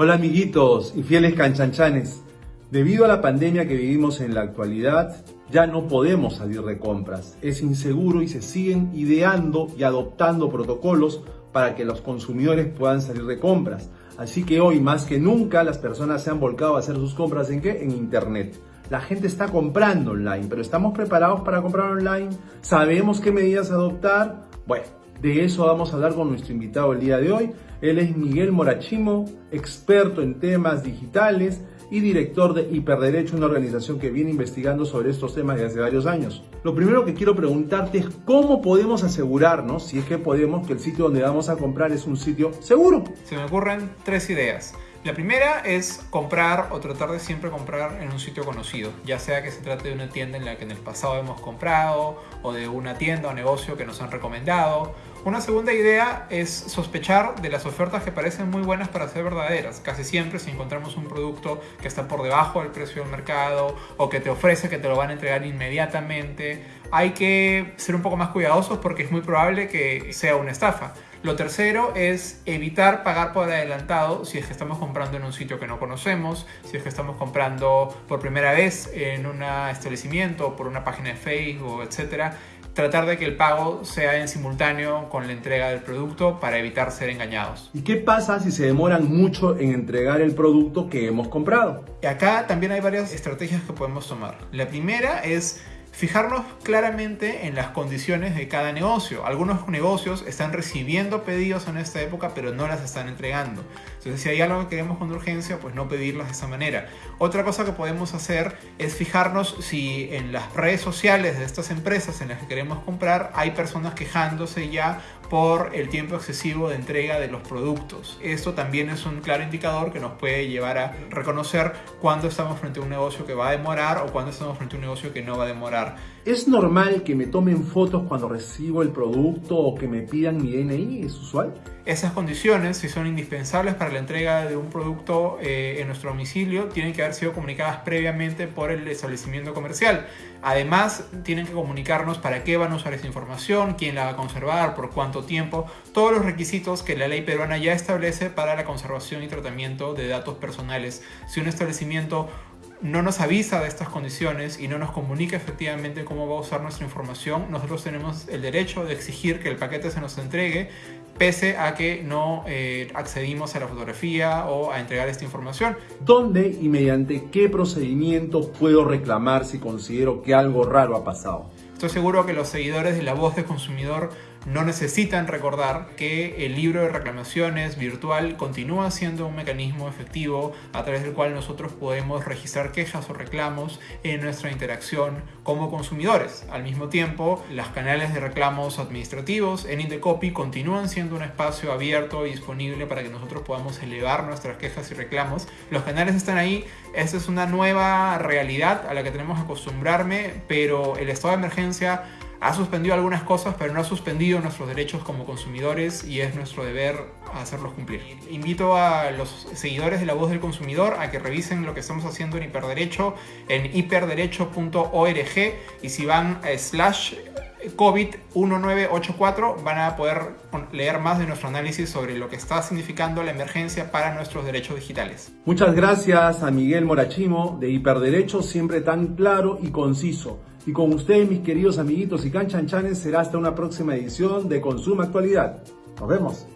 Hola amiguitos y fieles canchanchanes. Debido a la pandemia que vivimos en la actualidad, ya no podemos salir de compras. Es inseguro y se siguen ideando y adoptando protocolos para que los consumidores puedan salir de compras. Así que hoy más que nunca las personas se han volcado a hacer sus compras en qué? En internet. La gente está comprando online, pero ¿estamos preparados para comprar online? ¿Sabemos qué medidas adoptar? Bueno, de eso vamos a hablar con nuestro invitado el día de hoy. Él es Miguel Morachimo, experto en temas digitales y director de Hiperderecho, una organización que viene investigando sobre estos temas desde hace varios años. Lo primero que quiero preguntarte es cómo podemos asegurarnos, si es que podemos, que el sitio donde vamos a comprar es un sitio seguro. Se me ocurren tres ideas. La primera es comprar o tratar de siempre comprar en un sitio conocido, ya sea que se trate de una tienda en la que en el pasado hemos comprado o de una tienda o negocio que nos han recomendado. Una segunda idea es sospechar de las ofertas que parecen muy buenas para ser verdaderas. Casi siempre si encontramos un producto que está por debajo del precio del mercado o que te ofrece que te lo van a entregar inmediatamente, hay que ser un poco más cuidadosos porque es muy probable que sea una estafa. Lo tercero es evitar pagar por adelantado si es que estamos comprando en un sitio que no conocemos, si es que estamos comprando por primera vez en un establecimiento, por una página de Facebook, etc. Tratar de que el pago sea en simultáneo con la entrega del producto para evitar ser engañados. ¿Y qué pasa si se demoran mucho en entregar el producto que hemos comprado? Acá también hay varias estrategias que podemos tomar. La primera es fijarnos claramente en las condiciones de cada negocio. Algunos negocios están recibiendo pedidos en esta época, pero no las están entregando. Entonces, si hay algo que queremos con urgencia, pues no pedirlas de esa manera. Otra cosa que podemos hacer es fijarnos si en las redes sociales de estas empresas en las que queremos comprar hay personas quejándose ya por el tiempo excesivo de entrega de los productos. Esto también es un claro indicador que nos puede llevar a reconocer cuándo estamos frente a un negocio que va a demorar o cuándo estamos frente a un negocio que no va a demorar. ¿Es normal que me tomen fotos cuando recibo el producto o que me pidan mi DNI? ¿Es usual? Esas condiciones, si son indispensables para la entrega de un producto eh, en nuestro domicilio, tienen que haber sido comunicadas previamente por el establecimiento comercial. Además, tienen que comunicarnos para qué van a usar esa información, quién la va a conservar, por cuánto tiempo, todos los requisitos que la ley peruana ya establece para la conservación y tratamiento de datos personales. Si un establecimiento no nos avisa de estas condiciones y no nos comunica efectivamente cómo va a usar nuestra información, nosotros tenemos el derecho de exigir que el paquete se nos entregue pese a que no eh, accedimos a la fotografía o a entregar esta información. ¿Dónde y mediante qué procedimiento puedo reclamar si considero que algo raro ha pasado? Estoy seguro que los seguidores de La Voz del Consumidor no necesitan recordar que el libro de reclamaciones virtual continúa siendo un mecanismo efectivo a través del cual nosotros podemos registrar quejas o reclamos en nuestra interacción como consumidores. Al mismo tiempo, los canales de reclamos administrativos en Indecopy continúan siendo un espacio abierto y disponible para que nosotros podamos elevar nuestras quejas y reclamos. Los canales están ahí, esta es una nueva realidad a la que tenemos que acostumbrarme, pero el estado de emergencia ha suspendido algunas cosas, pero no ha suspendido nuestros derechos como consumidores y es nuestro deber hacerlos cumplir. Invito a los seguidores de La Voz del Consumidor a que revisen lo que estamos haciendo en Hiperderecho en hiperderecho.org y si van a slash COVID-1984 van a poder leer más de nuestro análisis sobre lo que está significando la emergencia para nuestros derechos digitales. Muchas gracias a Miguel Morachimo de Hiperderecho, siempre tan claro y conciso. Y con ustedes, mis queridos amiguitos y canchanchanes, será hasta una próxima edición de Consuma Actualidad. Nos vemos.